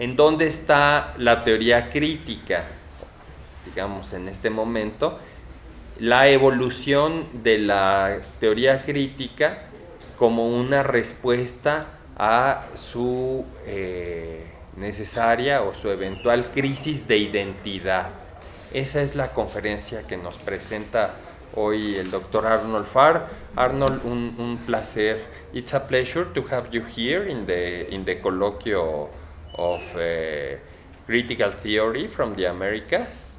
¿En dónde está la teoría crítica? Digamos, en este momento, la evolución de la teoría crítica como una respuesta a su eh, necesaria o su eventual crisis de identidad. Esa es la conferencia que nos presenta hoy el doctor Arnold Farr. Arnold, un, placer. It's a pleasure to have you here in the, in the colloquio of uh, critical theory from the Americas.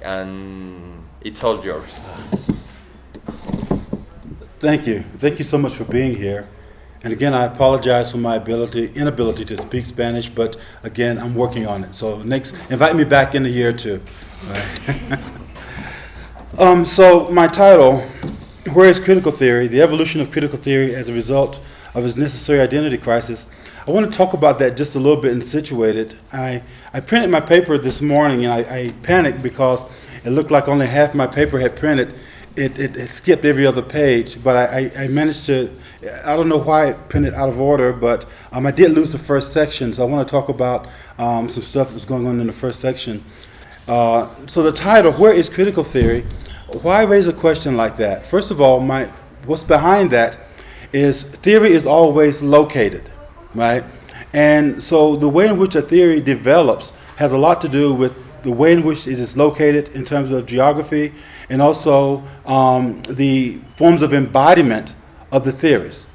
And it's all yours. Thank you. Thank you so much for being here. And again, I apologize for my ability, inability to speak Spanish, but again, I'm working on it. So next, invite me back in a year or two. Right. um, so my title, Where is Critical Theory? The Evolution of Critical Theory as a Result of Its Necessary Identity Crisis. I want to talk about that just a little bit and situate it. I, I printed my paper this morning and I, I panicked because it looked like only half my paper had printed. It, it, it skipped every other page, but I, I, I managed to I don't know why it printed out of order, but um, I did lose the first section, so I want to talk about um, some stuff that's going on in the first section. Uh, so the title, Where is Critical Theory? Why raise a question like that? First of all, my what's behind that is theory is always located, right? And so the way in which a theory develops has a lot to do with the way in which it is located in terms of geography and also um, the forms of embodiment of the theorists,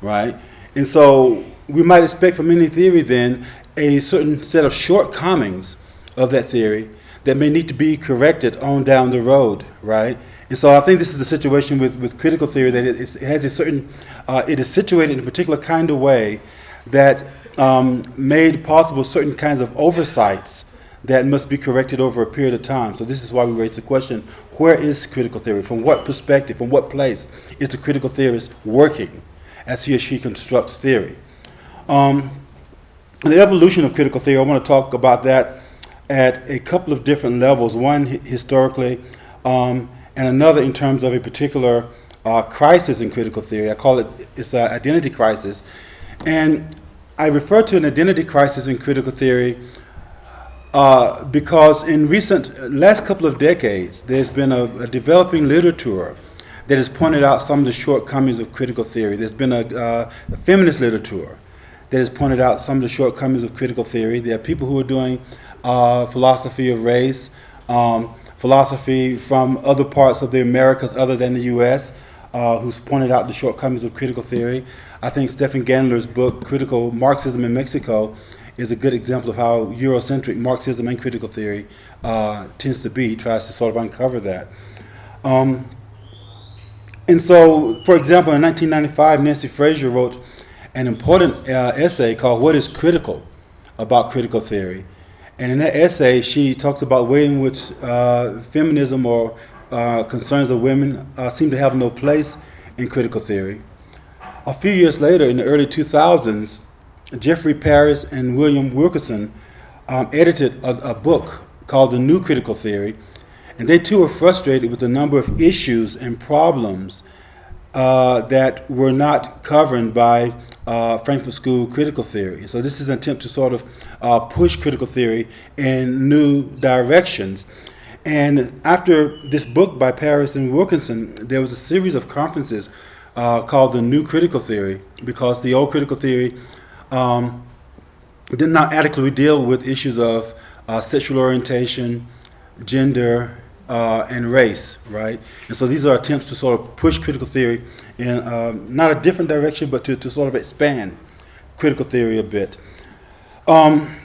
right? And so we might expect from any theory then a certain set of shortcomings of that theory that may need to be corrected on down the road, right? And so I think this is the situation with, with critical theory that it, it has a certain, uh, it is situated in a particular kind of way that um, made possible certain kinds of oversights that must be corrected over a period of time. So this is why we raise the question, where is critical theory? From what perspective, from what place is the critical theorist working as he or she constructs theory? Um, the evolution of critical theory, I want to talk about that at a couple of different levels. One historically, um, and another in terms of a particular uh, crisis in critical theory. I call it it's an identity crisis, and I refer to an identity crisis in critical theory uh, because in recent last couple of decades, there's been a, a, developing literature that has pointed out some of the shortcomings of critical theory. There's been a, uh, a feminist literature that has pointed out some of the shortcomings of critical theory. There are people who are doing uh, philosophy of race, um, philosophy from other parts of the Americas other than the U.S., uh, who's pointed out the shortcomings of critical theory. I think Stefan Gandler's book, Critical Marxism in Mexico, is a good example of how Eurocentric Marxism and critical theory uh, tends to be. He tries to sort of uncover that. Um, and so, for example, in 1995, Nancy Fraser wrote an important uh, essay called What is Critical about Critical Theory. And in that essay, she talks about the way in which uh, feminism or uh, concerns of women uh, seem to have no place in critical theory. A few years later, in the early 2000s, Jeffrey Paris and William Wilkerson um, edited a, a, book called The New Critical Theory, and they too were frustrated with the number of issues and problems uh, that were not covered by uh, Frankfurt School critical theory. So this is an attempt to sort of uh, push critical theory in new directions. And after this book by Paris and Wilkerson, there was a series of conferences uh, called the New Critical Theory because the old critical theory um, did not adequately deal with issues of uh, sexual orientation, gender, uh, and race, right? And so these are attempts to sort of push critical theory in um, not a different direction, but to, to sort of expand critical theory a bit. Um,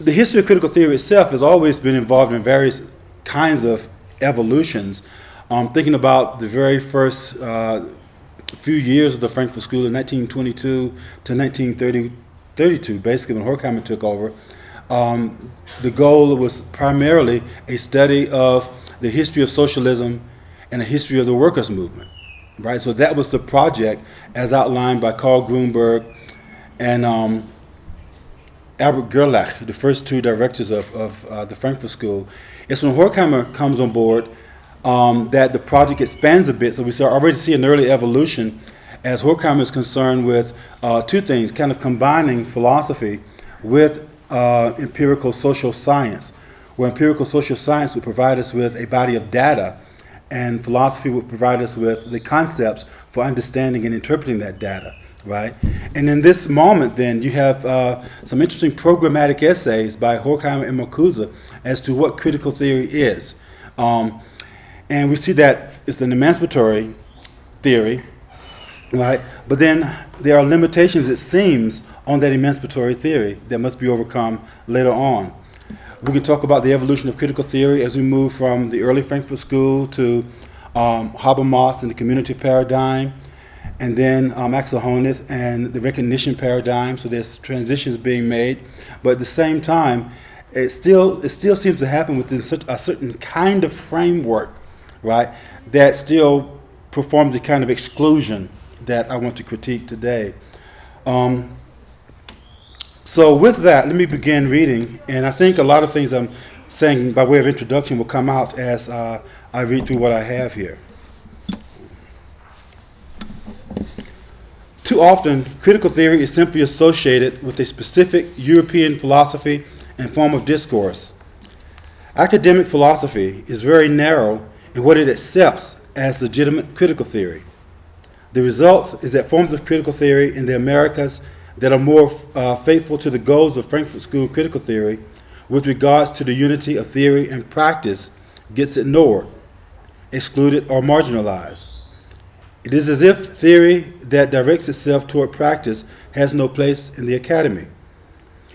the history of critical theory itself has always been involved in various kinds of evolutions. Um, thinking about the very first uh, few years of the Frankfurt School in 1922 to 1932, basically when Horkheimer took over, um, the goal was primarily a study of the history of socialism and a history of the workers' movement, right? So that was the project as outlined by Karl Grunberg and um, Albert Gerlach, the first two directors of, of uh, the Frankfurt School. It's when Horkheimer comes on board um, that the project expands a bit. So we already see an early evolution as Horkheimer is concerned with uh, two things, kind of combining philosophy with uh, empirical social science, where empirical social science would provide us with a body of data, and philosophy would provide us with the concepts for understanding and interpreting that data, right? And in this moment, then, you have uh, some interesting programmatic essays by Horkheimer and Marcuse as to what critical theory is. Um, and we see that it's an emancipatory theory, right? But then there are limitations, it seems, on that emancipatory theory that must be overcome later on. We can talk about the evolution of critical theory as we move from the early Frankfurt School to um, Habermas and the community paradigm, and then um, Axel Honneth and the recognition paradigm. So there's transitions being made, but at the same time, it still it still seems to happen within such a certain kind of framework, right? That still performs a kind of exclusion that I want to critique today. Um, so with that, let me begin reading, and I think a lot of things I'm saying by way of introduction will come out as uh, I read through what I have here. Too often, critical theory is simply associated with a specific European philosophy and form of discourse. Academic philosophy is very narrow in what it accepts as legitimate critical theory. The result is that forms of critical theory in the Americas that are more uh, faithful to the goals of Frankfurt School critical theory with regards to the unity of theory and practice gets ignored, excluded, or marginalized. It is as if theory that directs itself toward practice has no place in the academy.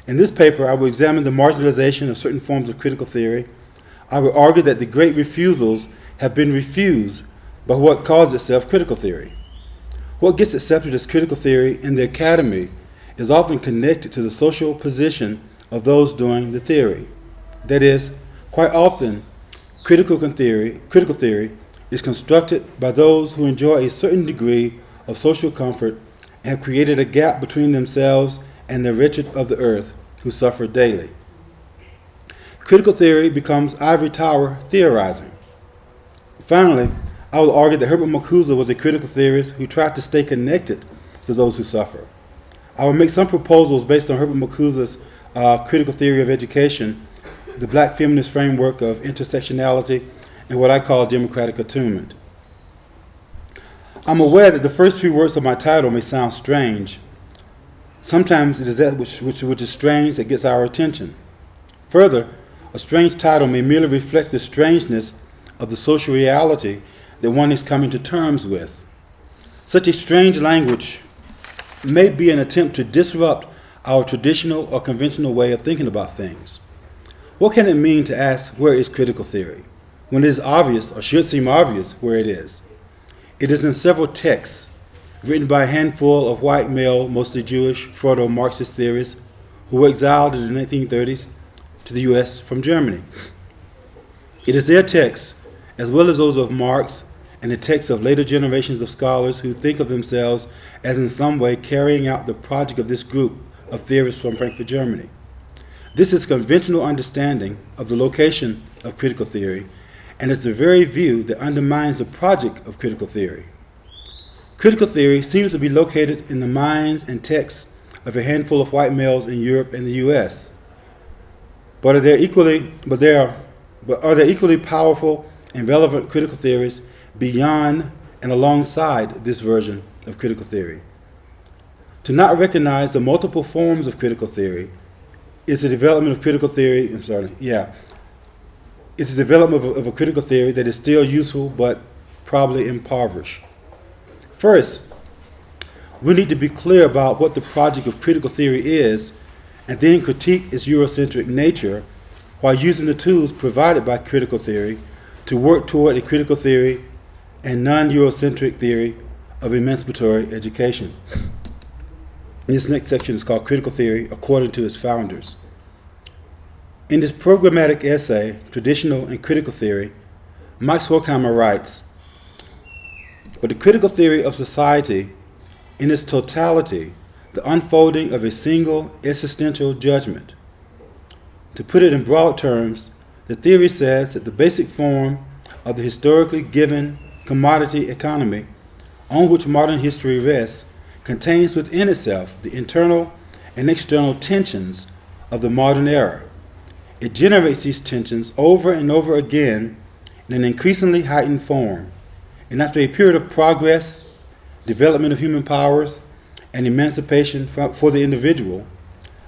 In this paper, I will examine the marginalization of certain forms of critical theory. I will argue that the great refusals have been refused by what calls itself critical theory. What gets accepted as critical theory in the academy is often connected to the social position of those doing the theory. That is, quite often, critical theory, critical theory is constructed by those who enjoy a certain degree of social comfort and have created a gap between themselves and the wretched of the earth who suffer daily. Critical theory becomes ivory tower theorizing. Finally, I will argue that Herbert Marcuse was a critical theorist who tried to stay connected to those who suffer. I will make some proposals based on Herbert Marcuse's uh, critical theory of education, the black feminist framework of intersectionality, and what I call democratic attunement. I'm aware that the first few words of my title may sound strange. Sometimes it is that which, which, which is strange that gets our attention. Further, a strange title may merely reflect the strangeness of the social reality that one is coming to terms with. Such a strange language may be an attempt to disrupt our traditional or conventional way of thinking about things. What can it mean to ask, where is critical theory? When it is obvious, or should seem obvious, where it is. It is in several texts written by a handful of white male, mostly Jewish, proto-Marxist theorists who were exiled in the 1930s to the US from Germany. It is their texts, as well as those of Marx and the texts of later generations of scholars who think of themselves as in some way carrying out the project of this group of theorists from Frankfurt, Germany. This is conventional understanding of the location of critical theory, and it's the very view that undermines the project of critical theory. Critical theory seems to be located in the minds and texts of a handful of white males in Europe and the US. But are there equally but are, but are there equally powerful and relevant critical theories beyond and alongside this version of critical theory? To not recognize the multiple forms of critical theory is the development of critical theory, I'm sorry, yeah, it's the development of a, of a critical theory that is still useful but probably impoverished. First, we need to be clear about what the project of critical theory is and then critique its Eurocentric nature while using the tools provided by critical theory to work toward a critical theory and non-Eurocentric theory of emancipatory education. This next section is called Critical Theory According to its Founders. In this programmatic essay, Traditional and Critical Theory, Max Horkheimer writes, But the critical theory of society, in its totality, the unfolding of a single existential judgment. To put it in broad terms, the theory says that the basic form of the historically given commodity economy on which modern history rests contains within itself the internal and external tensions of the modern era. It generates these tensions over and over again in an increasingly heightened form. And after a period of progress, development of human powers, and emancipation for, the individual,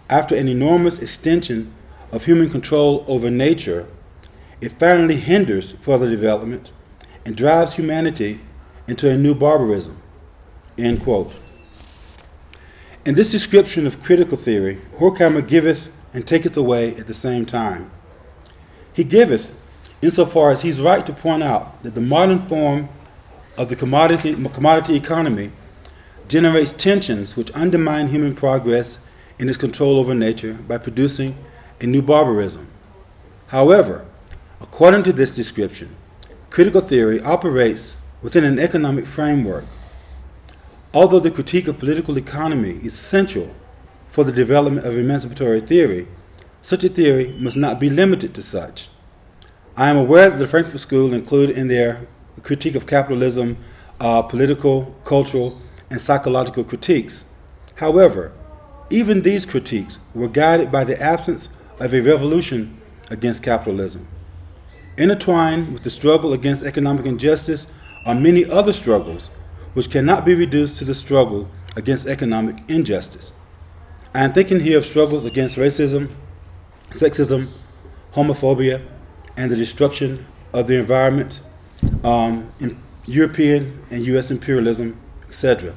after an enormous extension of human control over nature, it finally hinders further development and drives humanity into a new barbarism. End quote. In this description of critical theory, Horkheimer giveth and taketh away at the same time. He giveth insofar as he's right to point out that the modern form of the commodity, commodity economy generates tensions which undermine human progress in its control over nature by producing a new barbarism. However, according to this description, critical theory operates within an economic framework. Although the critique of political economy is essential for the development of emancipatory theory, such a theory must not be limited to such. I am aware that the Frankfurt School included in their critique of capitalism uh, political, cultural, and psychological critiques. However, even these critiques were guided by the absence of a revolution against capitalism. Intertwined with the struggle against economic injustice are many other struggles which cannot be reduced to the struggle against economic injustice. I am thinking here of struggles against racism, sexism, homophobia, and the destruction of the environment, um, European and U.S. imperialism, etc.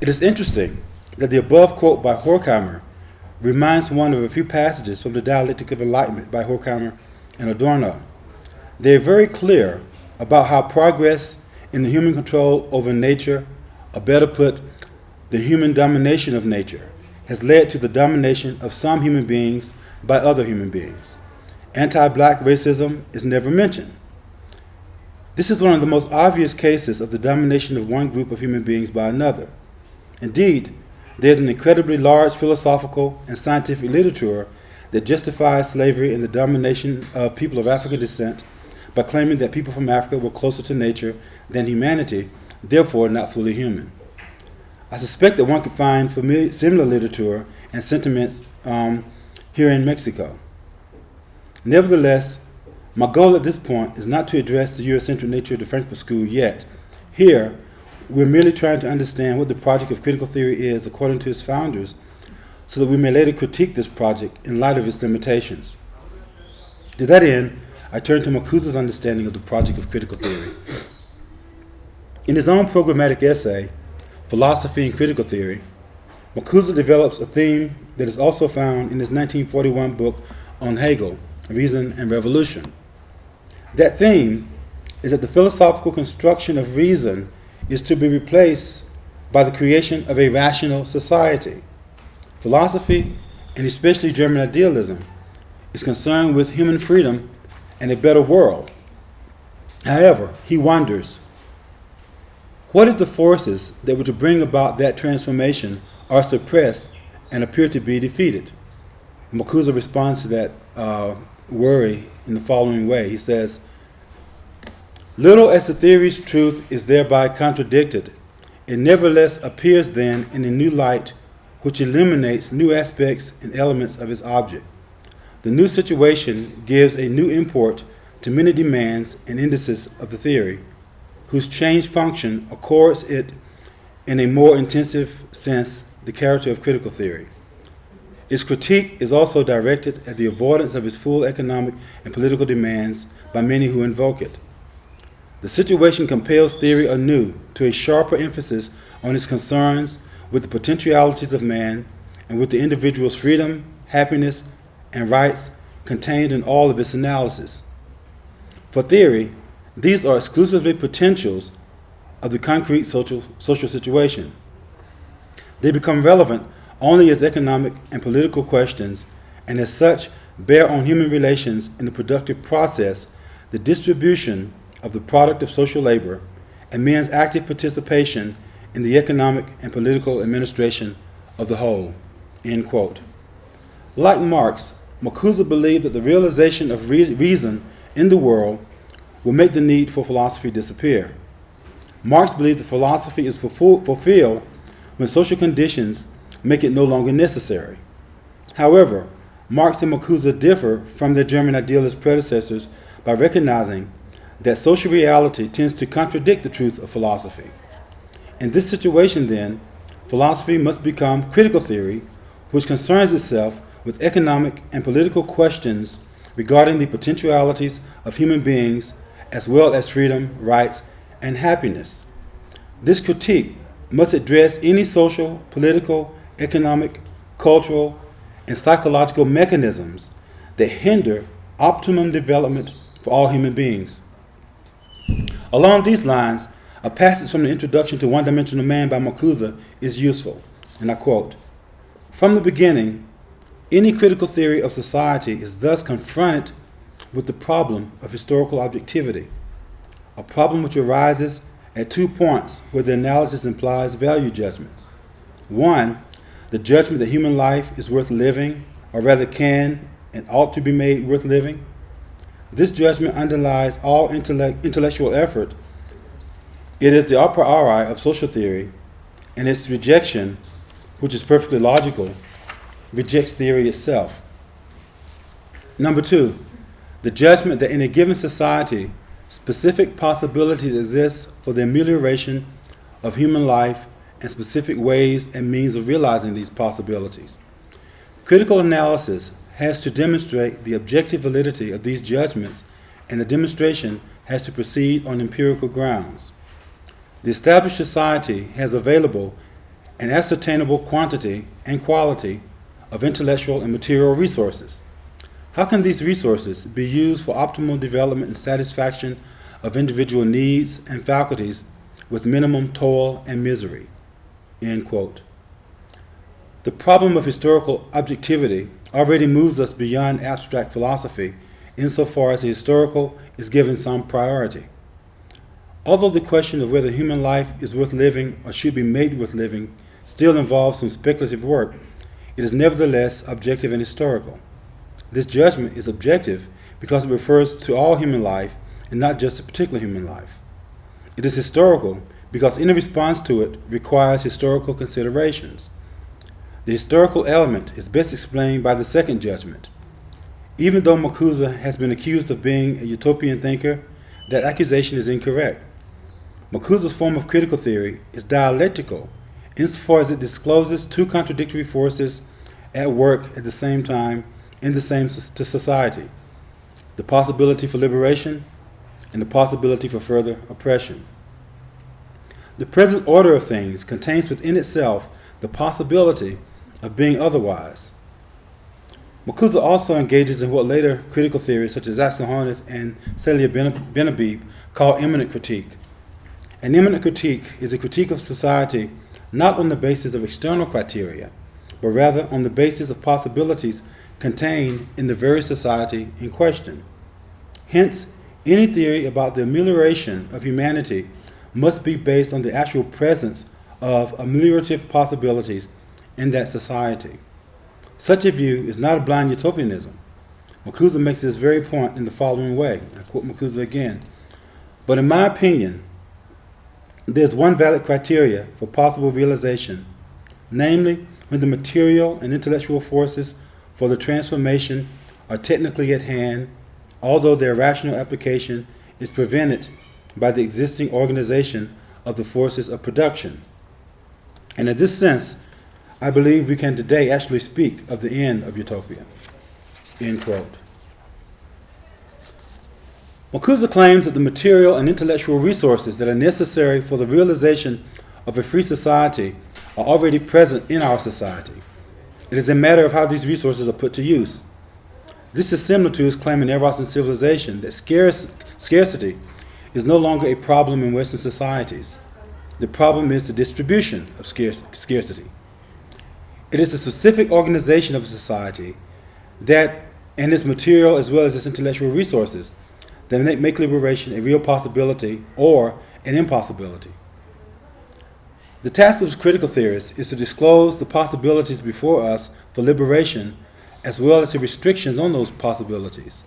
It is interesting that the above quote by Horkheimer reminds one of a few passages from the Dialectic of Enlightenment by Horkheimer and Adorno. They are very clear about how progress in the human control over nature, or better put, the human domination of nature, has led to the domination of some human beings by other human beings. Anti black racism is never mentioned. This is one of the most obvious cases of the domination of one group of human beings by another. Indeed, there's an incredibly large philosophical and scientific literature that justifies slavery and the domination of people of African descent by claiming that people from Africa were closer to nature than humanity, therefore not fully human. I suspect that one could find familiar, similar literature and sentiments um, here in Mexico. Nevertheless, my goal at this point is not to address the Eurocentric nature of the Frankfurt School yet. Here, we're merely trying to understand what the project of critical theory is according to its founders, so that we may later critique this project in light of its limitations. To that end, I turn to Marcuse's understanding of the project of critical theory. In his own programmatic essay, Philosophy and Critical Theory, Marcuse develops a theme that is also found in his 1941 book on Hegel, Reason and Revolution. That theme is that the philosophical construction of reason is to be replaced by the creation of a rational society. Philosophy, and especially German idealism, is concerned with human freedom and a better world. However, he wonders what if the forces that were to bring about that transformation are suppressed and appear to be defeated? Marcuse responds to that uh, worry in the following way. He says, Little as the theory's truth is thereby contradicted, it nevertheless appears then in a new light which illuminates new aspects and elements of its object. The new situation gives a new import to many demands and indices of the theory, whose changed function accords it in a more intensive sense the character of critical theory. Its critique is also directed at the avoidance of its full economic and political demands by many who invoke it. The situation compels theory anew to a sharper emphasis on its concerns with the potentialities of man and with the individual's freedom, happiness, and rights contained in all of its analysis. For theory, these are exclusively potentials of the concrete social, social situation. They become relevant only as economic and political questions, and as such bear on human relations in the productive process, the distribution of the product of social labor, and men's active participation in the economic and political administration of the whole. Like Marx, Marcuse believed that the realization of re reason in the world will make the need for philosophy disappear. Marx believed that philosophy is fulfilled when social conditions make it no longer necessary. However, Marx and Marcuse differ from their German idealist predecessors by recognizing that social reality tends to contradict the truth of philosophy. In this situation, then, philosophy must become critical theory, which concerns itself with economic and political questions regarding the potentialities of human beings as well as freedom, rights, and happiness. This critique must address any social, political, economic, cultural, and psychological mechanisms that hinder optimum development for all human beings. Along these lines, a passage from the introduction to One Dimensional Man by Marcuse is useful, and I quote From the beginning, any critical theory of society is thus confronted with the problem of historical objectivity, a problem which arises at two points where the analysis implies value judgments. One, the judgment that human life is worth living, or rather can and ought to be made worth living. This judgment underlies all intellect, intellectual effort. It is the a priori of social theory, and its rejection, which is perfectly logical, rejects theory itself. Number two, the judgment that in a given society, specific possibilities exist for the amelioration of human life and specific ways and means of realizing these possibilities. Critical analysis has to demonstrate the objective validity of these judgments, and the demonstration has to proceed on empirical grounds. The established society has available an ascertainable quantity and quality of intellectual and material resources. How can these resources be used for optimal development and satisfaction of individual needs and faculties with minimum toil and misery? The problem of historical objectivity already moves us beyond abstract philosophy insofar as the historical is given some priority. Although the question of whether human life is worth living or should be made worth living still involves some speculative work, it is nevertheless objective and historical. This judgment is objective because it refers to all human life and not just a particular human life. It is historical because any response to it requires historical considerations. The historical element is best explained by the second judgment. Even though Marcuse has been accused of being a utopian thinker, that accusation is incorrect. Marcuse's form of critical theory is dialectical insofar as it discloses two contradictory forces at work at the same time in the same society the possibility for liberation and the possibility for further oppression. The present order of things contains within itself the possibility of being otherwise. Marcuse also engages in what later critical theorists such as Axel Honneth and Seyla Benhabib call immanent critique. An immanent critique is a critique of society not on the basis of external criteria, but rather on the basis of possibilities contained in the very society in question. Hence, any theory about the amelioration of humanity must be based on the actual presence of ameliorative possibilities in that society. Such a view is not a blind utopianism. Marcuse makes this very point in the following way. I quote Marcuse again. But in my opinion, there's one valid criteria for possible realization, namely when the material and intellectual forces for the transformation are technically at hand, although their rational application is prevented by the existing organization of the forces of production. And in this sense, I believe we can today actually speak of the end of utopia. End quote. Claims that the material and intellectual resources that are necessary for the realization of a free society are already present in our society. It is a matter of how these resources are put to use. This is similar to his claim in Eros and Civilization that scarce, scarcity is no longer a problem in Western societies. The problem is the distribution of scarce, scarcity. It is the specific organization of a society that, and its material as well as its intellectual resources, that make liberation a real possibility or an impossibility. The task of critical theorists is to disclose the possibilities before us for liberation as well as the restrictions on those possibilities.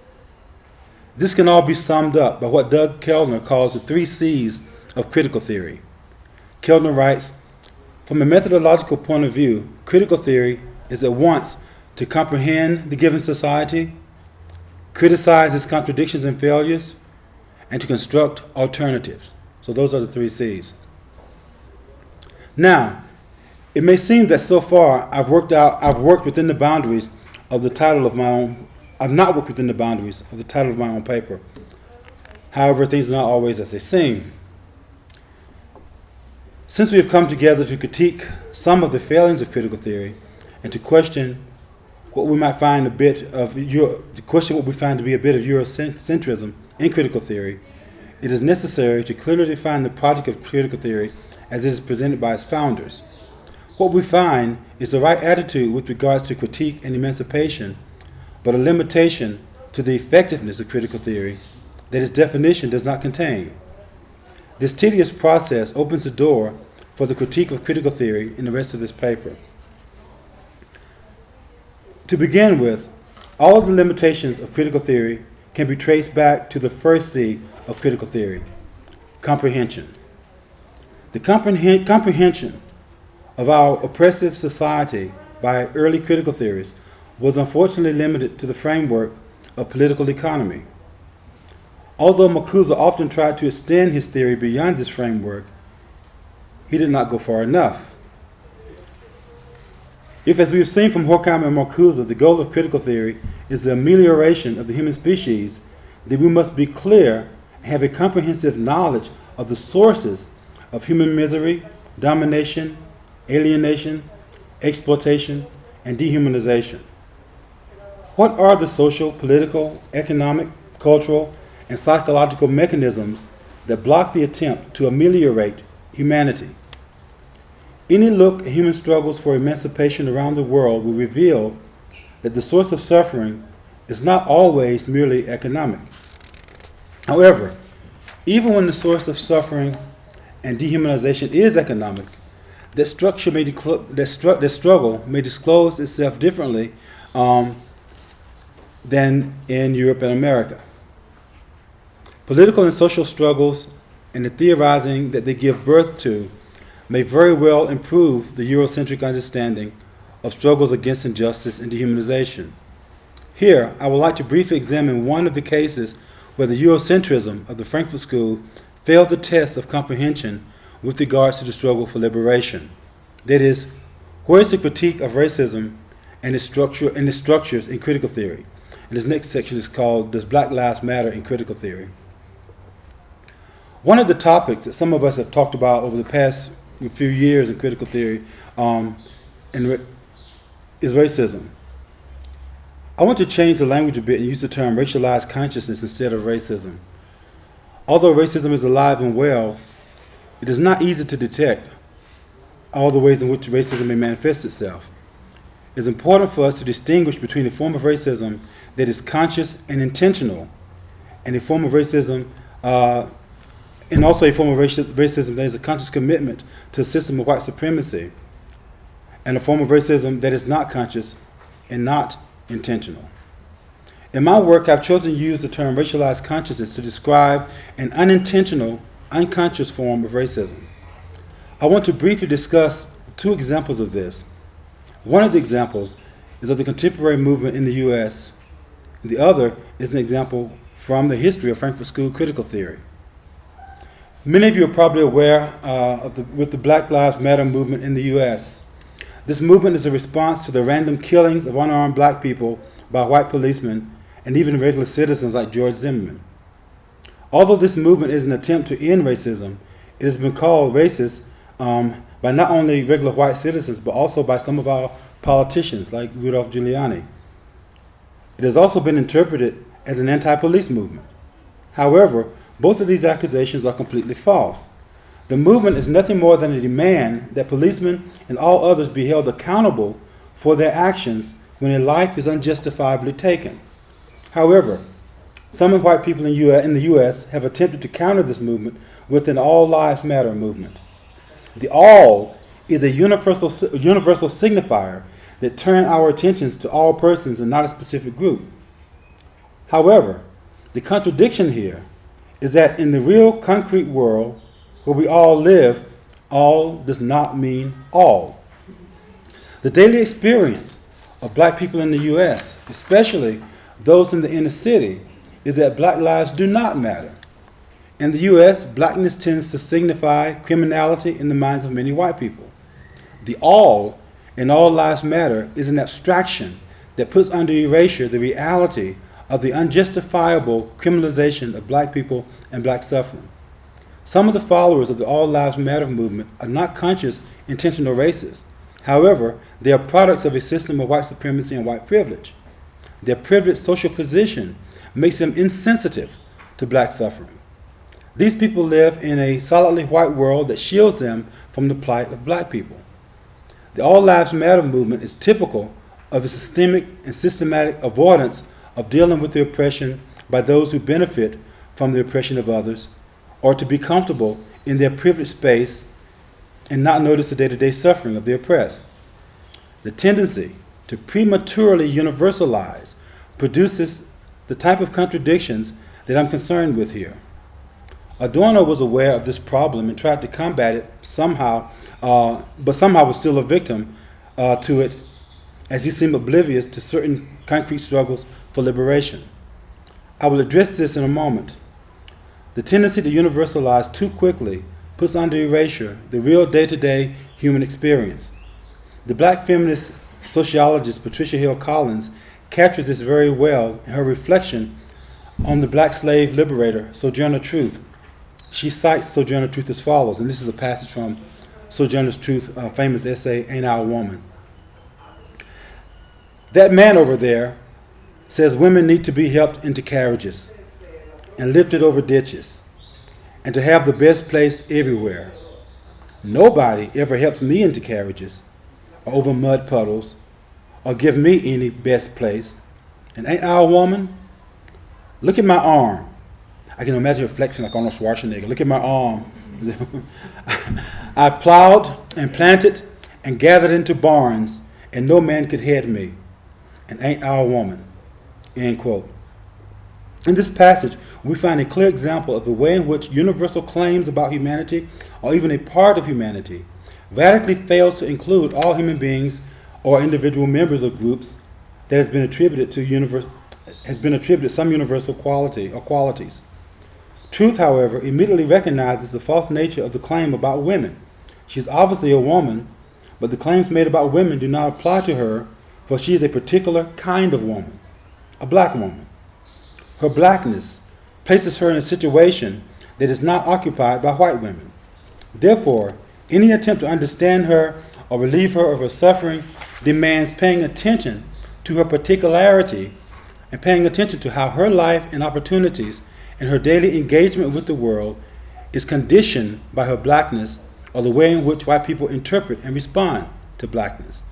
This can all be summed up by what Doug Kellner calls the three C's of critical theory. Kellner writes, from a methodological point of view, critical theory is at once to comprehend the given society, criticize its contradictions and failures, and to construct alternatives. So those are the three C's. Now, it may seem that so far I've worked out I've worked within the boundaries of the title of my own I've not worked within the boundaries of the title of my own paper. However, things are not always as they seem. Since we have come together to critique some of the failings of critical theory and to question what we might find a bit of Euro, to question what we find to be a bit of Eurocentrism in critical theory, it is necessary to clearly define the project of critical theory as it is presented by its founders. What we find is the right attitude with regards to critique and emancipation, but a limitation to the effectiveness of critical theory that its definition does not contain. This tedious process opens the door for the critique of critical theory in the rest of this paper. To begin with, all the limitations of critical theory can be traced back to the first C of critical theory comprehension. The comprehen- comprehension of our oppressive society by early critical theorists was unfortunately limited to the framework of political economy. Although Marcuse often tried to extend his theory beyond this framework, he did not go far enough. If, as we've seen from Horkheimer and Marcuse, the goal of critical theory is the amelioration of the human species, then we must be clear and have a comprehensive knowledge of the sources of human misery, domination, alienation, exploitation, and dehumanization. What are the social, political, economic, cultural, and psychological mechanisms that block the attempt to ameliorate humanity. Any look at human struggles for emancipation around the world will reveal that the source of suffering is not always merely economic. However, even when the source of suffering and dehumanization is economic, that structure may that, stru- that struggle may disclose itself differently um, than in Europe and America. Political and social struggles and the theorizing that they give birth to may very well improve the Eurocentric understanding of struggles against injustice and dehumanization. Here, I would like to briefly examine one of the cases where the Eurocentrism of the Frankfurt School failed the test of comprehension with regards to the struggle for liberation. That is, where is the critique of racism and its, structure, and its structures in critical theory? And this next section is called Does Black Lives Matter in Critical Theory? One of the topics that some of us have talked about over the past few years in critical theory um, is racism. I want to change the language a bit and use the term racialized consciousness instead of racism. Although racism is alive and well, it is not easy to detect all the ways in which racism may manifest itself. It's important for us to distinguish between a form of racism that is conscious and intentional and a form of racism uh, and also a form of racism that is a conscious commitment to a system of white supremacy, and a form of racism that is not conscious and not intentional. In my work, I've chosen to use the term racialized consciousness to describe an unintentional, unconscious form of racism. I want to briefly discuss two examples of this. One of the examples is of the contemporary movement in the US, the other is an example from the history of Frankfurt School critical theory. Many of you are probably aware uh, of the, with the Black Lives Matter movement in the U.S. This movement is a response to the random killings of unarmed black people by white policemen and even regular citizens like George Zimmerman. Although this movement is an attempt to end racism, it has been called racist um, by not only regular white citizens, but also by some of our politicians like Rudolph Giuliani. It has also been interpreted as an anti police movement. However, both of these accusations are completely false. The movement is nothing more than a demand that policemen and all others be held accountable for their actions when a life is unjustifiably taken. However, some white people in, the U.S. have attempted to counter this movement with an All Lives Matter movement. The all is a universal, universal signifier that turns our attentions to all persons and not a specific group. However, the contradiction here is that in the real concrete world where we all live, all does not mean all. The daily experience of black people in the U.S., especially those in the inner city, is that black lives do not matter. In the U.S., blackness tends to signify criminality in the minds of many white people. The all in all lives matter is an abstraction that puts under erasure the reality of the unjustifiable criminalization of black people and black suffering. Some of the followers of the All Lives Matter movement are not conscious, intentional racists. However, they are products of a system of white supremacy and white privilege. Their privileged social position makes them insensitive to black suffering. These people live in a solidly white world that shields them from the plight of black people. The All Lives Matter movement is typical of a systemic and systematic avoidance of dealing with the oppression by those who benefit from the oppression of others or to be comfortable in their privileged space and not notice the day to day suffering of the oppressed. The tendency to prematurely universalize produces the type of contradictions that I'm concerned with here. Adorno was aware of this problem and tried to combat it somehow, uh, but somehow was still a victim uh, to it as he seemed oblivious to certain concrete struggles for liberation. I will address this in a moment. The tendency to universalize too quickly puts under erasure the real day to day human experience. The black feminist sociologist Patricia Hill Collins captures this very well in her reflection on the black slave liberator, Sojourner Truth. She cites Sojourner Truth as follows, and this is a passage from Sojourner Truth's uh, famous essay, Ain't I a Woman? That man over there says women need to be helped into carriages and lifted over ditches, and to have the best place everywhere. Nobody ever helps me into carriages, or over mud puddles, or give me any best place. And ain't I a woman? Look at my arm. I can imagine flexing like Arnold Schwarzenegger. Look at my arm. I plowed and planted and gathered into barns, and no man could head me. And ain't I a woman? End quote. In this passage, we find a clear example of the way in which universal claims about humanity, or even a part of humanity, radically fails to include all human beings or individual members of groups that has been attributed to universe, has been attributed some universal quality or qualities. Truth, however, immediately recognizes the false nature of the claim about women. She is obviously a woman, but the claims made about women do not apply to her, for she is a particular kind of woman, a black woman. Her blackness places her in a situation that is not occupied by white women. Therefore, any attempt to understand her or relieve her of her suffering demands paying attention to her particularity and paying attention to how her life and opportunities and her daily engagement with the world is conditioned by her blackness or the way in which white people interpret and respond to blackness.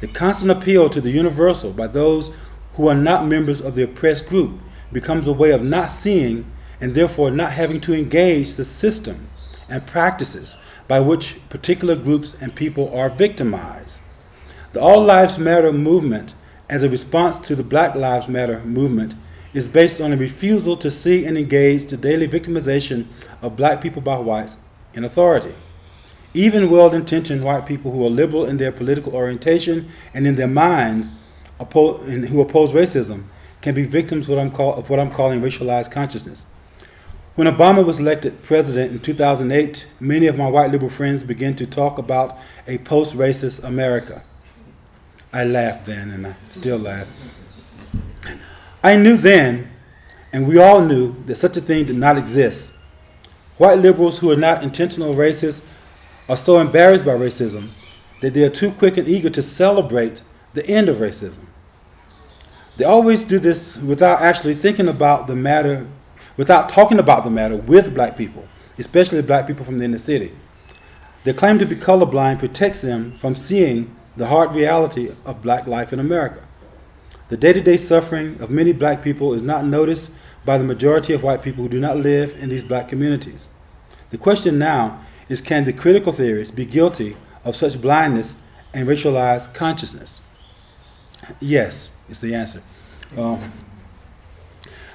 The constant appeal to the universal by those who are not members of the oppressed group becomes a way of not seeing and therefore not having to engage the system and practices by which particular groups and people are victimized. The All Lives Matter movement, as a response to the Black Lives Matter movement, is based on a refusal to see and engage the daily victimization of black people by whites in authority. Even well intentioned white people who are liberal in their political orientation and in their minds oppo- and who oppose racism can be victims what I'm call, of what I'm calling racialized consciousness. When Obama was elected president in 2008, many of my white liberal friends began to talk about a post racist America. I laughed then, and I still laugh. I knew then, and we all knew, that such a thing did not exist. White liberals who are not intentional racists are so embarrassed by racism that they are too quick and eager to celebrate the end of racism. They always do this without actually thinking about the matter, without talking about the matter with black people, especially black people from the inner city. Their claim to be colorblind protects them from seeing the hard reality of black life in America. The day to day suffering of many black people is not noticed by the majority of white people who do not live in these black communities. The question now is can the critical theorists be guilty of such blindness and racialized consciousness? Yes, is the answer. Um,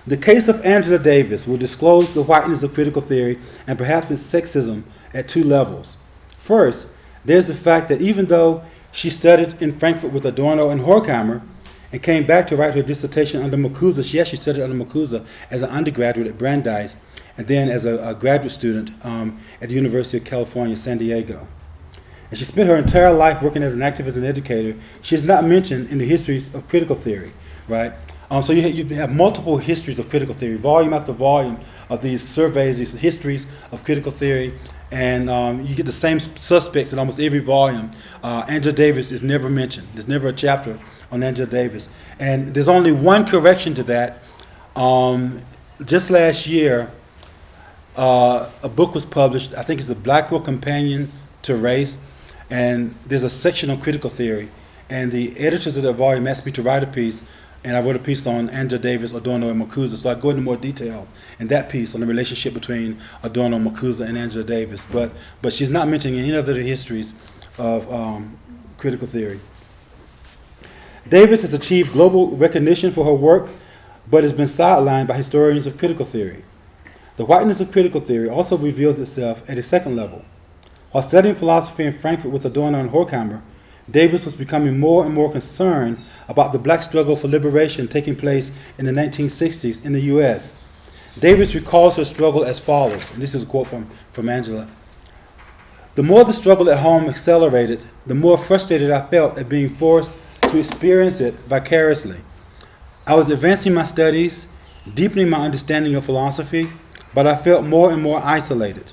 the case of Angela Davis will disclose the whiteness of critical theory and perhaps its sexism at two levels. First, there's the fact that even though She studied in Frankfurt with Adorno and Horkheimer and came back to write her dissertation under Marcuse. She actually studied under Marcuse as an undergraduate at Brandeis and then as a, a graduate student um, at the University of California, San Diego. And she spent her entire life working as an activist and educator. She is not mentioned in the histories of critical theory, right? Um, so you, ha- you have multiple histories of critical theory, volume after volume of these surveys, these histories of critical theory, and um, you get the same suspects in almost every volume. Uh, Angela Davis is never mentioned. There's never a chapter on Angela Davis, and there's only one correction to that. Um, just last year, uh, a book was published. I think it's the Blackwell Companion to Race, and there's a section on critical theory. And the editors of that volume asked me to write a piece, and I wrote a piece on Angela Davis, Adorno, and Marcuse. So I go into more detail in that piece on the relationship between Adorno, Marcuse, and Angela Davis. But but she's not mentioning any other histories of um, critical theory. Davis has achieved global recognition for her work, but has been sidelined by historians of critical theory. The whiteness of critical theory also reveals itself at a second level. While studying philosophy in Frankfurt with Adorno and Horkheimer, Davis was becoming more and more concerned about the black struggle for liberation taking place in the 1960s in the U.S. Davis recalls her struggle as follows, and this is a quote from, from Angela. The more the struggle at home accelerated, the more frustrated I felt at being forced to experience it vicariously. I was advancing my studies, deepening my understanding of philosophy, but I felt more and more isolated.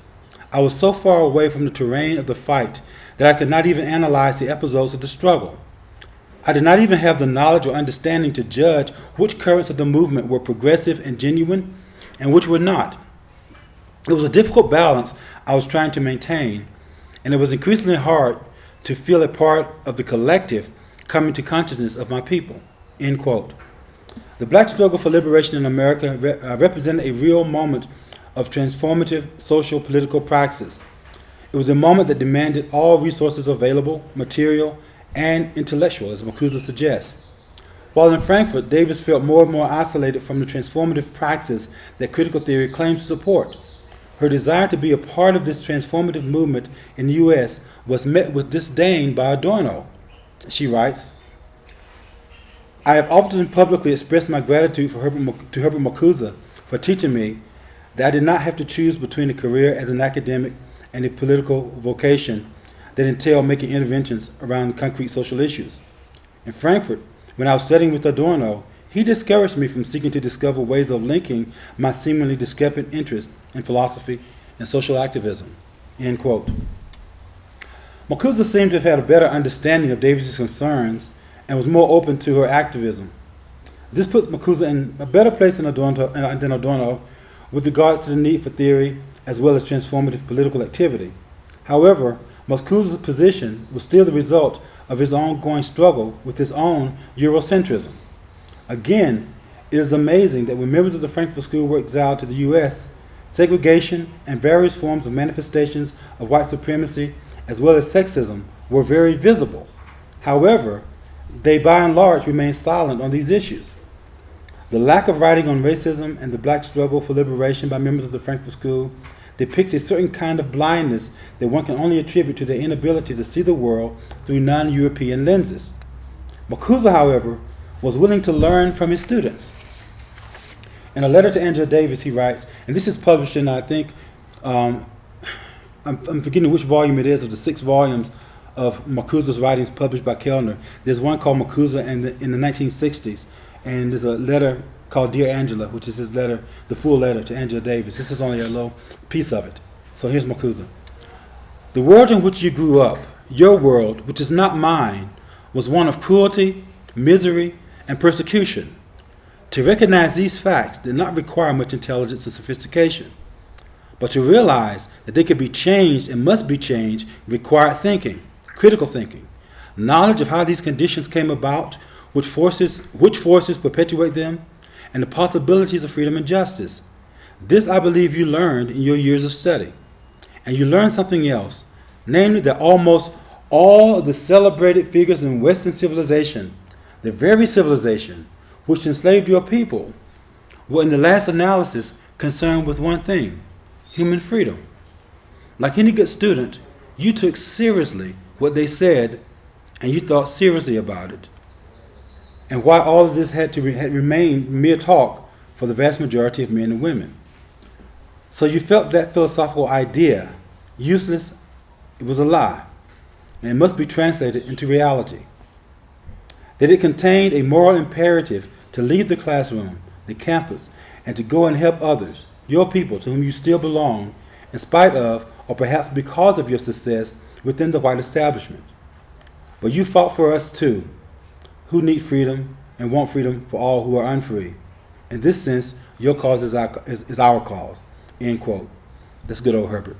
I was so far away from the terrain of the fight that I could not even analyze the episodes of the struggle. I did not even have the knowledge or understanding to judge which currents of the movement were progressive and genuine and which were not. It was a difficult balance I was trying to maintain, and it was increasingly hard to feel a part of the collective coming to consciousness of my people. End quote. The black struggle for liberation in America re- uh, represented a real moment of transformative social political praxis. It was a moment that demanded all resources available, material and intellectual, as Marcuse suggests. While in Frankfurt, Davis felt more and more isolated from the transformative praxis that critical theory claims to support. Her desire to be a part of this transformative movement in the U.S. was met with disdain by Adorno. She writes, I have often publicly expressed my gratitude for Herbert, to Herbert Marcuse for teaching me that I did not have to choose between a career as an academic and a political vocation that entailed making interventions around concrete social issues. In Frankfurt, when I was studying with Adorno, he discouraged me from seeking to discover ways of linking my seemingly discrepant interests in philosophy and social activism. End quote. Marcuse seemed to have had a better understanding of Davis's concerns and was more open to her activism. This puts Marcuse in a better place than Adorno, than Adorno with regards to the need for theory as well as transformative political activity. However, Marcuse's position was still the result of his ongoing struggle with his own Eurocentrism. Again, it is amazing that when members of the Frankfurt School were exiled to the U.S., segregation and various forms of manifestations of white supremacy, as well as sexism, were very visible. However, they by and large remained silent on these issues. The lack of writing on racism and the black struggle for liberation by members of the Frankfurt School depicts a certain kind of blindness that one can only attribute to their inability to see the world through non European lenses. Marcuse, however, was willing to learn from his students. In a letter to Angela Davis, he writes, and this is published in, I think, um, I'm, I'm, forgetting which volume it is of the six volumes of Marcuse's writings published by Kellner. There's one called Marcuse in the, in the 1960s, and there's a letter called Dear Angela, which is his letter, the full letter to Angela Davis. This is only a little piece of it. So here's Marcuse. The world in which you grew up, your world, which is not mine, was one of cruelty, misery, and persecution. To recognize these facts did not require much intelligence and sophistication. But to realize that they could be changed and must be changed required thinking, critical thinking, knowledge of how these conditions came about, which forces, which forces perpetuate them, and the possibilities of freedom and justice. This, I believe, you learned in your years of study. And you learned something else, namely that almost all the celebrated figures in Western civilization, the very civilization which enslaved your people, were in the last analysis concerned with one thing human freedom. Like any good student, you took seriously what they said and you thought seriously about it, and why all of this had to re- had mere talk for the vast majority of men and women. So you felt that philosophical idea useless, it was a lie, and it must be translated into reality. That it contained a moral imperative to leave the classroom, the campus, and to go and help others, your people to whom you still belong, in spite of, or perhaps because of your success within the white establishment. But you fought for us too, who need freedom and want freedom for all who are unfree. In this sense, your cause is our, is, is our cause. End quote. That's good old Herbert.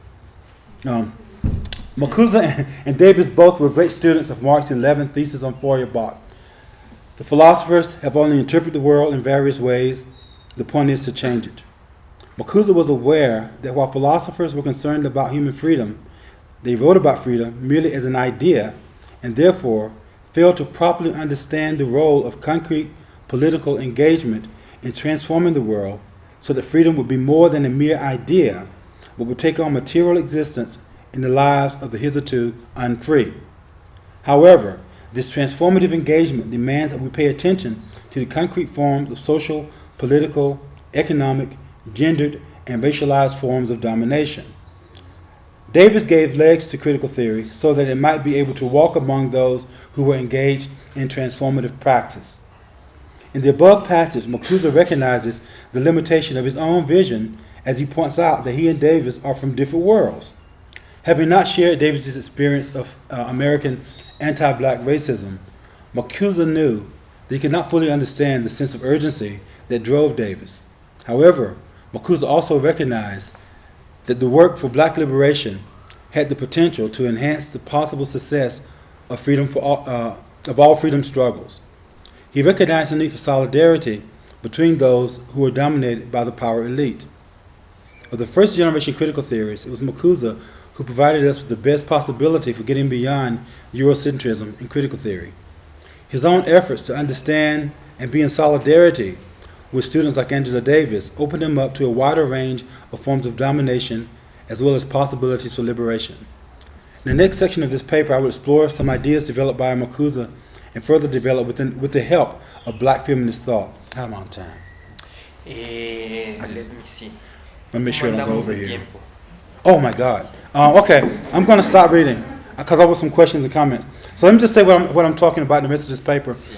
Um, Marcuse and Davis both were great students of Marx's 11th thesis on Feuerbach. The philosophers have only interpreted the world in various ways. The point is to change it. Marcuse was aware that while philosophers were concerned about human freedom, they wrote about freedom merely as an idea and therefore failed to properly understand the role of concrete political engagement in transforming the world so that freedom would be more than a mere idea, but would take on material existence in the lives of the hitherto unfree. However, this transformative engagement demands that we pay attention to the concrete forms of social, political, economic, gendered, and racialized forms of domination. Davis gave legs to critical theory so that it might be able to walk among those who were engaged in transformative practice. In the above passage, Marcuse recognizes the limitation of his own vision as he points out that he and Davis are from different worlds. Having not shared Davis's experience of uh, American anti-black racism, Marcuse knew that he could not fully understand the sense of urgency that drove Davis. However, Marcuse also recognized that the work for black liberation had the potential to enhance the possible success of freedom for all, uh, of all freedom struggles. He recognized the need for solidarity between those who were dominated by the power elite. Of the first generation critical theorists, it was Marcuse who provided us with the best possibility for getting beyond Eurocentrism in critical theory. His own efforts to understand and be in solidarity with students like Angela Davis opened him up to a wider range of forms of domination as well as possibilities for liberation. In the next section of this paper, I will explore some ideas developed by Marcuse and further developed within, with the help of black feminist thought. How on time? Eh, let me see. Let me make sure I don't go over here. tiempo? Oh my God. Uh, okay, I'm going to stop reading because I have some questions and comments. So let me just say what I'm, what I'm talking about in the rest of this paper. Sí.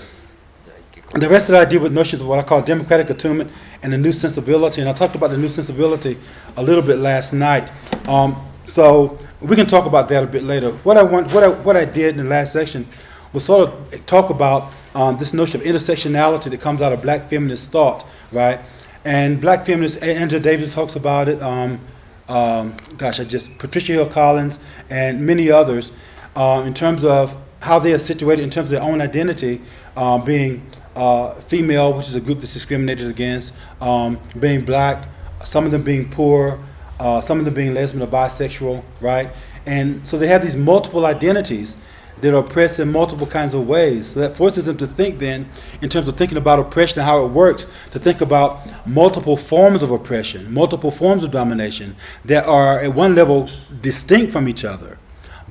The rest of it I deal with notions of what I call democratic attunement and the new sensibility. And I talked about the new sensibility a little bit last night. Um, so we can talk about that a bit later. What I want, what I, what I did in the last section was sort of talk about um, this notion of intersectionality that comes out of black feminist thought, right? And black feminist, Angela Davis talks about it. Um, um, gosh, I just Patricia Hill Collins and many others um, in terms of how they are situated in terms of their own identity, um, being uh, female, which is a group that's discriminated against, um, being black, some of them being poor, uh, some of them being lesbian or bisexual, right? And so they have these multiple identities that are oppressed in multiple kinds of ways. So that forces them to think then, in terms of thinking about oppression and how it works, to think about multiple forms of oppression, multiple forms of domination that are at one level distinct from each other,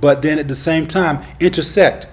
but then at the same time intersect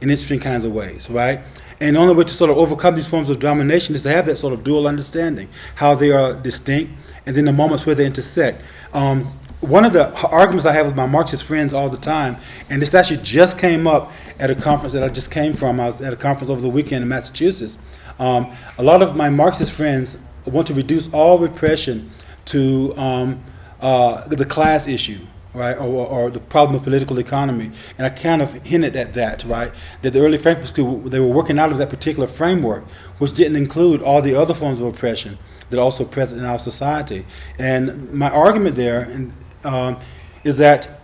in interesting kinds of ways, right? And the only way to sort of overcome these forms of domination is to have that sort of dual understanding, how they are distinct, and then the moments where they intersect. Um, one of the arguments I have with my Marxist friends all the time, and this actually just came up at a conference that I just came from. I was at a conference over the weekend in Massachusetts. Um, a lot of my Marxist friends want to reduce all repression to um, uh, the class issue, right, or, or the problem of political economy. And I kind of hinted at that, right, that the early Frankfurt School, they were working out of that particular framework, which didn't include all the other forms of oppression that are also present in our society. And my argument there and, um, is that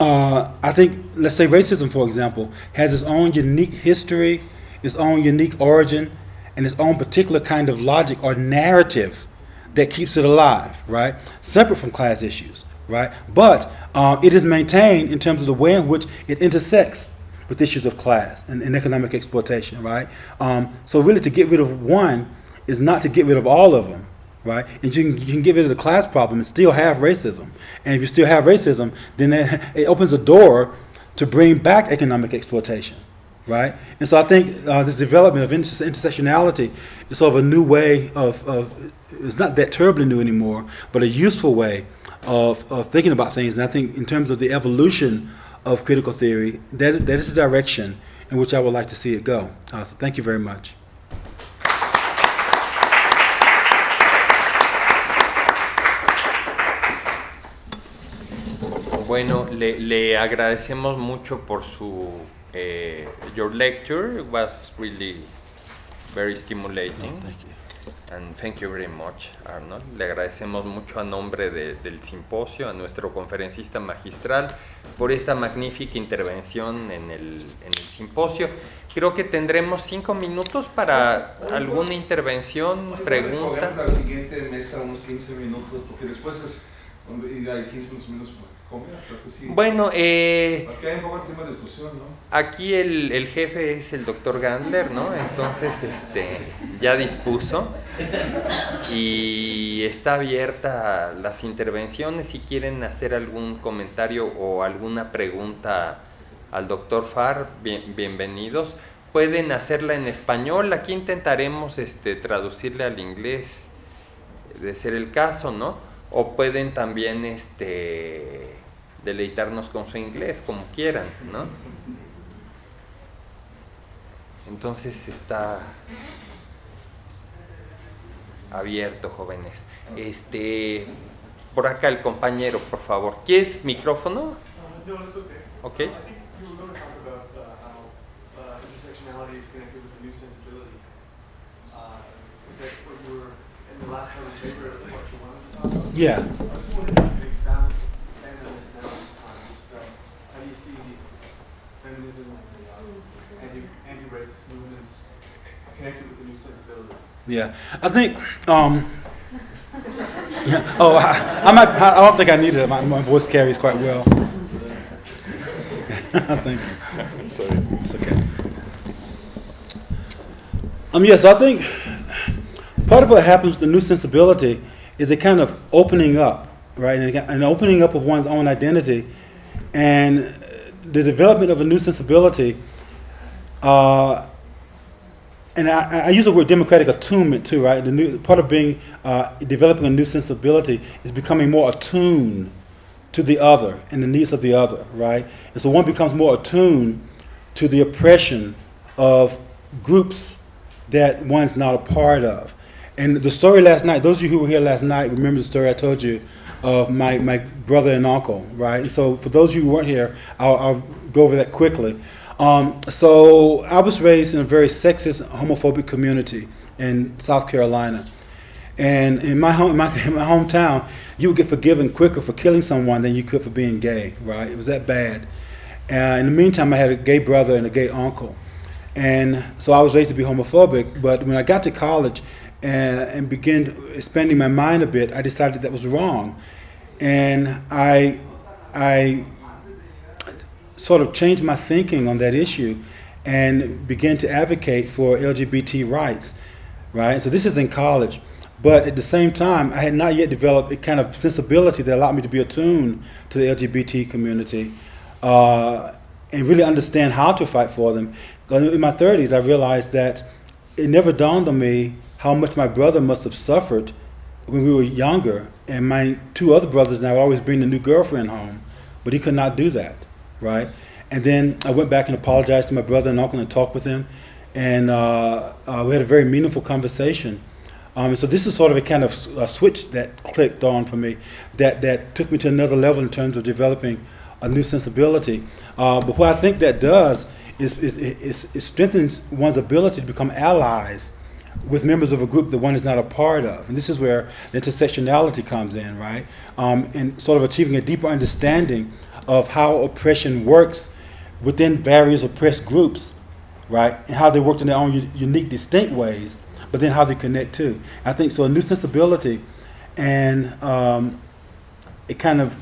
uh, I think, let's say racism, for example, has its own unique history, its own unique origin, and its own particular kind of logic or narrative that keeps it alive, right? Separate from class issues, right? But um, it is maintained in terms of the way in which it intersects with issues of class and, and economic exploitation, right? Um, so really, to get rid of one is not to get rid of all of them, right? And you can, you can get rid of the class problem and still have racism. And if you still have racism, then that, it opens a door to bring back economic exploitation, right? And so I think uh, this development of inter- intersectionality is sort of a new way of, of, it's not that terribly new anymore, but a useful way of, of thinking about things. And I think in terms of the evolution of critical theory, that, that is the direction in which I would like to see it go. Uh, so thank you very much. Bueno, le, le agradecemos mucho por su eh, your lecture. It was really very stimulating. Thank you. And thank you very much, Arnold. Le agradecemos mucho a nombre de- del simposio, a nuestro conferencista magistral, por esta magnífica intervención en el, en el simposio. Creo que tendremos cinco minutos para alguna intervención, Oye, pregunta. La siguiente mesa, unos 15 minutos, porque después es y hay 15 minutos para comer, creo que sí. Bueno, eh, Aquí hay un poco de tema de discusión, ¿no? aquí el, el jefe es el doctor Gandler, ¿no? Entonces, este, ya dispuso y está abierta las intervenciones. Si quieren hacer algún comentario o alguna pregunta al doctor Farr, bien- bienvenidos. Pueden hacerla en español. Aquí intentaremos este, traducirle al inglés, de ser el caso, ¿no? O pueden también este, deleitarnos con su inglés, como quieran, ¿no? Entonces está abierto, jóvenes. Este, por acá el compañero, por favor. ¿Quieres micrófono? Uh, no, it's okay. Okay. I think you were going to talk about uh, how uh, intersectionality is connected with the new sensibility. Uh, is that what you were in the last part of the paper? What you wanted to talk about? Yeah. You see these feminism and uh, anti anti-racist movements connected with the new sensibility? Yeah, I think. Um, yeah. Oh, I, I might. I don't think I need it. My, my voice carries quite well. Thank you. Sorry. It's okay. Um, yes, I think part of what happens with the new sensibility is a kind of opening up, right? And an opening up of one's own identity, and the development of a new sensibility. Uh, and I, I use the word democratic attunement too, right? The new part of being uh, developing a new sensibility is becoming more attuned to the other and the needs of the other, right? And so one becomes more attuned to the oppression of groups that one's not a part of. And the story last night, those of you who were here last night remember the story I told you of my, my brother and uncle, right? And so for those of you who weren't here, I'll, I'll go over that quickly. Um, so I was raised in a very sexist, homophobic community in South Carolina. And in my home, my, in my hometown, you would get forgiven quicker for killing someone than you could for being gay. Right? It was that bad. And in the meantime, I had a gay brother and a gay uncle, and so I was raised to be homophobic. But when I got to college and, and began expanding my mind a bit, I decided that was wrong, and I, I sort of changed my thinking on that issue and began to advocate for LGBT rights, right? So this is in college. But at the same time, I had not yet developed a kind of sensibility that allowed me to be attuned to the LGBT community uh, and really understand how to fight for them. In my 30s, I realized that it never dawned on me how much my brother must have suffered when we were younger. And my two other brothers and I would always bring the new girlfriend home, but he could not do that, right? And then I went back and apologized to my brother and uncle and talked with him, and uh, uh, we had a very meaningful conversation. Um, so this is sort of a kind of a switch that clicked on for me, that that took me to another level in terms of developing a new sensibility. Uh, but what I think that does is, is, is, is strengthens one's ability to become allies with members of a group that one is not a part of. And this is where the intersectionality comes in, right? Um, and sort of achieving a deeper understanding of how oppression works within various oppressed groups, right? And how they work in their own unique, distinct ways, but then how they connect too. I think so. A new sensibility and um, it kind of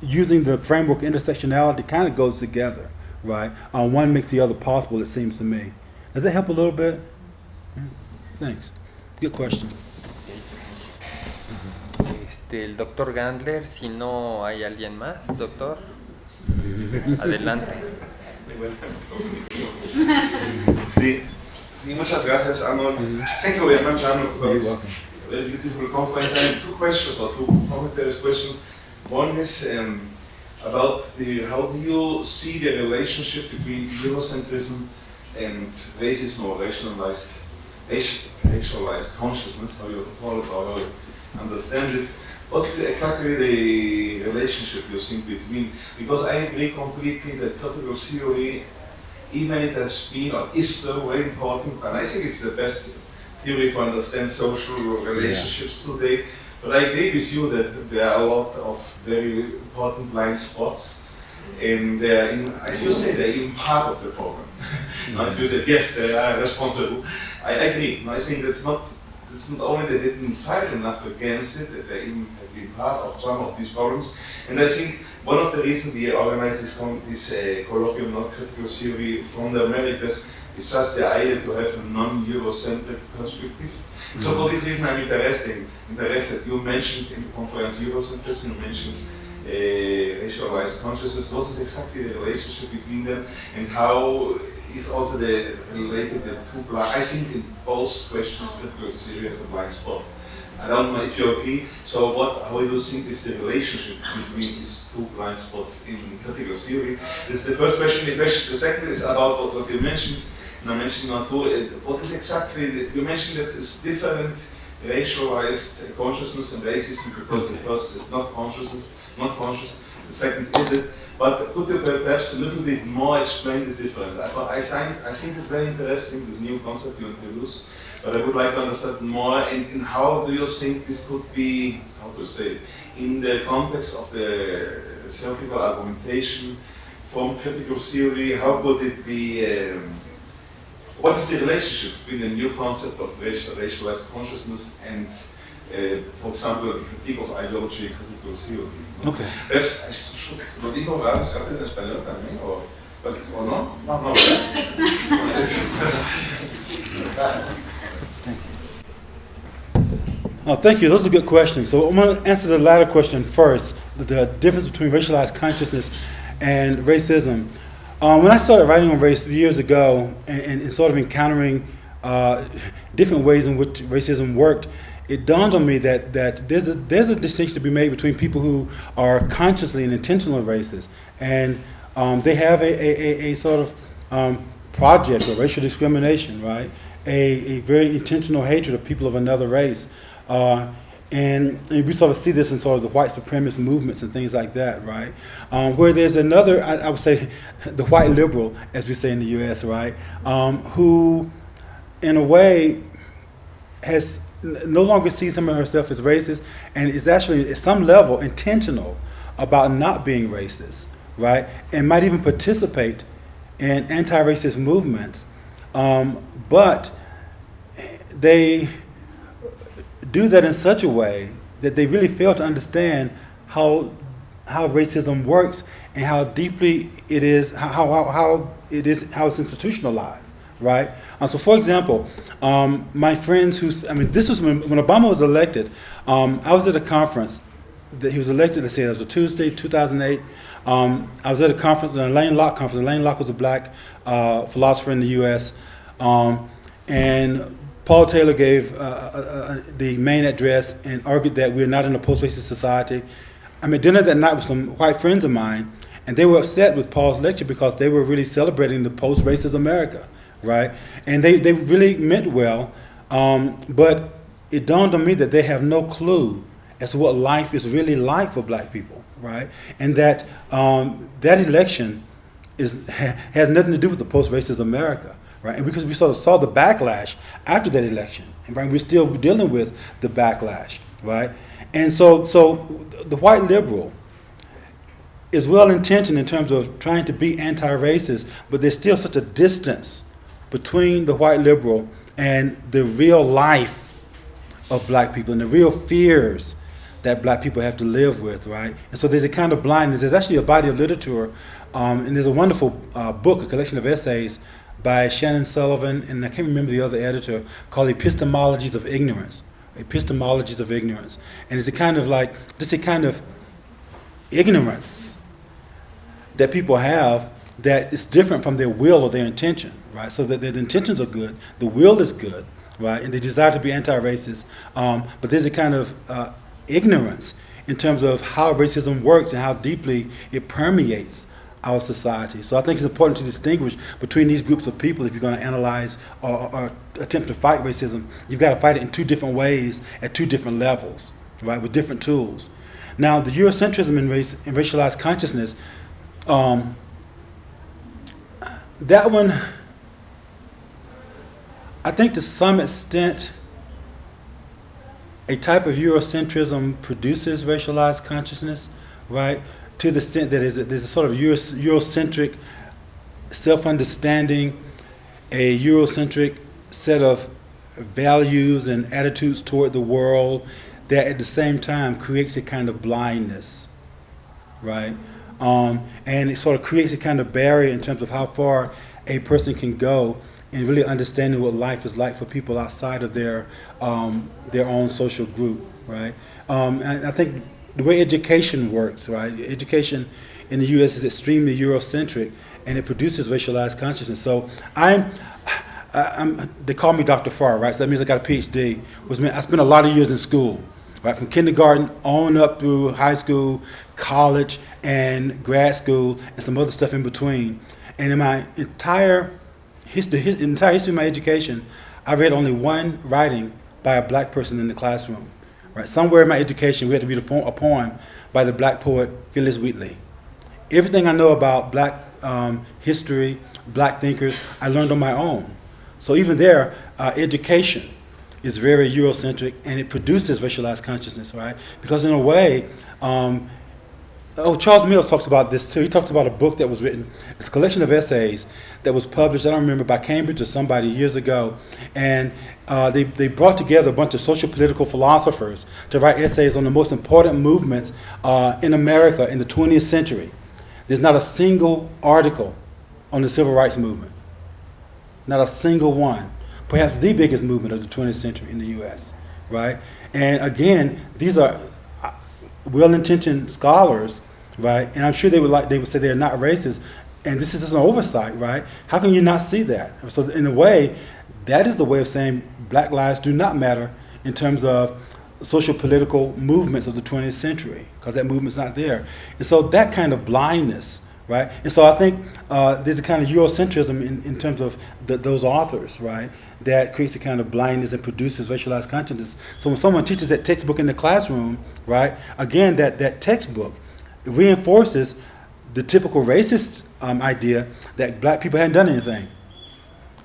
using the framework intersectionality kind of goes together, right? Uh, one makes the other possible, it seems to me. Does that help a little bit? Thanks. Good question. Este, el doctor Gandler, si no hay alguien más, doctor. Adelante. Sí, sí, muchas gracias, Arnold. Thank you very much, Arnold, for You're this welcome. very beautiful conference. I have two questions or two commentaries questions. One is um, about the how do you see the relationship between Eurocentrism and racism or racialized, racialized consciousness, how you call it or how you understand it. What's exactly the relationship you think between? Because I agree completely that critical theory even it has been or is so very important, and I think it's the best theory for understand social relationships today. But I agree with you that there are a lot of very important blind spots, and they're in, as you say, they're even part of the problem. as you said, yes, they are responsible. I agree. I think that's not. It's not only they didn't fight enough against it, that they even have been part of some of these problems. And I think one of the reasons we organized this, this uh, colloquium, not critical theory, from the Americas, is just the idea to have a non-Eurocentric perspective. So for this reason, I'm interested. Interested. You mentioned in the conference Eurocentrism. You mentioned uh, racialized consciousness. What is exactly the relationship between them, and how is also the related the two blind? I think in both questions, critical theory has a blind spot. I don't know if you agree. So what, how do you think is the relationship between these two blind spots in critical theory? This is the first question. The, question, the second is about what, what you mentioned. And I mentioned now too, uh, what is exactly, the, you mentioned that it's different racialized consciousness and racism because the first is not consciousness, not conscious, the second is it. But could you perhaps a little bit more explain this difference? I, I, find, I think it's very interesting, this new concept you introduced, but I would like to understand more and, how do you think this could be, how to say, in the context of the theoretical argumentation from critical theory, how could it be, um, what is the relationship between the new concept of racial, racialized consciousness and, uh, for example, the critique of ideology critical theory? Okay. I should, lo digo ¿verdad? Se hace en español también, o, o no? No, no, ¿verdad? Oh, thank you. Those are good questions. So I'm going to answer the latter question first. The, the difference between racialized consciousness and racism. Um, when I started writing on race years ago and, and, and sort of encountering uh, different ways in which racism worked, it dawned on me that, that there's, a, there's a distinction to be made between people who are consciously and intentionally racist. And um, they have a, a, a, a sort of um, project of racial discrimination, right? A, a very intentional hatred of people of another race. Uh, and, and we sort of see this in sort of the white supremacist movements and things like that, right? Um, where there's another, I, I would say, the white liberal, as we say in the U.S., right, um, who, in a way, has no longer sees him or herself as racist, and is actually at some level intentional about not being racist, right? And might even participate in anti-racist movements, um, but they do that in such a way that they really fail to understand how how racism works and how deeply it is how how, how it is how it's institutionalized right? Uh, so for example um, my friends who i mean this was when, when obama was elected um, i was at a conference that he was elected let's say it was a tuesday 2008 um, i was at a conference a Alain Locke conference Alain Locke was a black uh, philosopher in the us um, and Paul Taylor gave uh, uh, uh, the main address and argued that we're not in a post-racist society. I'm dinner that night with some white friends of mine, and they were upset with Paul's lecture because they were really celebrating the post-racist America, right? And they, they really meant well, um, but it dawned on me that they have no clue as to what life is really like for black people, right? And that um, that election is, has nothing to do with the post-racist America right? And because we sort of saw the backlash after that election, and right, we're still dealing with the backlash, right? And so, so the white liberal is well intentioned in terms of trying to be anti-racist, but there's still such a distance between the white liberal and the real life of black people and the real fears that black people have to live with, right? And so there's a kind of blindness. There's actually a body of literature, um, and there's a wonderful uh, book, a collection of essays by Shannon Sullivan, and I can't remember the other editor, called Epistemologies of Ignorance. Epistemologies of Ignorance. And it's a kind of like, just a kind of ignorance that people have that is different from their will or their intention, right? So that their intentions are good, the will is good, right? And they desire to be anti-racist, um, but there's a kind of uh, ignorance in terms of how racism works and how deeply it permeates our society. So I think it's important to distinguish between these groups of people if you're going to analyze or, or attempt to fight racism. You've got to fight it in two different ways at two different levels, right, with different tools. Now, the Eurocentrism in, race, in racialized consciousness, um, that one, I think to some extent, a type of Eurocentrism produces racialized consciousness, right? To the extent that is there's a sort of Euro, Eurocentric self-understanding, a Eurocentric set of values and attitudes toward the world that at the same time creates a kind of blindness, right? Um, and it sort of creates a kind of barrier in terms of how far a person can go in really understanding what life is like for people outside of their um, their own social group, right? Um, and I think the way education works, right? Education in the U.S. is extremely Eurocentric, and it produces racialized consciousness. So I'm. I'm, they call me Dr. Farr, right? So that means I got a PhD. Which means I spent a lot of years in school, right? From kindergarten on up through high school, college, and grad school, and some other stuff in between. And in my entire history, his, entire history of my education, I read only one writing by a black person in the classroom. Right? Somewhere in my education, we had to read a, poem by the black poet Phillis Wheatley. Everything I know about black um, history, black thinkers, I learned on my own. So even there, uh, education is very Eurocentric and it produces racialized consciousness, right? Because in a way, um, Oh, Charles Mills talks about this too. He talks about a book that was written. It's a collection of essays that was published. I don't remember by Cambridge or somebody years ago, and uh, they they brought together a bunch of social political philosophers to write essays on the most important movements uh, in America in the 20th century. There's not a single article on the civil rights movement. Not a single one. Perhaps the biggest movement of the 20th century in the U.S. Right? And again, these are well-intentioned scholars, right? And I'm sure they would like they would say they're not racist, and this is just an oversight, right? How can you not see that? So in a way, that is the way of saying black lives do not matter in terms of social political movements of the 20th century, because that movement's not there. And so that kind of blindness, right? And so I think uh, there's a kind of Eurocentrism in, in terms of the, those authors, right? that creates a kind of blindness and produces racialized consciousness. So when someone teaches that textbook in the classroom, right, again, that, that textbook reinforces the typical racist um, idea that black people hadn't done anything,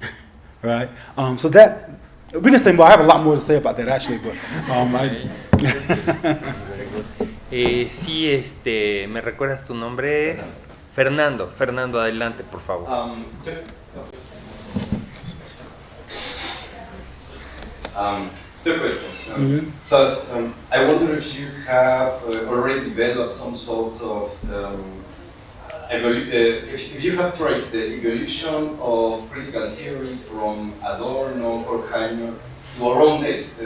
right? Um, so that, we can say more, I have a lot more to say about that actually, but um, I... eh, sí, este, ¿me recuerdas tu nombre? Fernando, Fernando, adelante, por favor. Um, Um, two questions. Um, mm -hmm. First, um, I wonder if you have uh, already developed some sort of um, uh, if, if, you have traced the evolution of critical theory from Adorno or Horkheimer to our own days.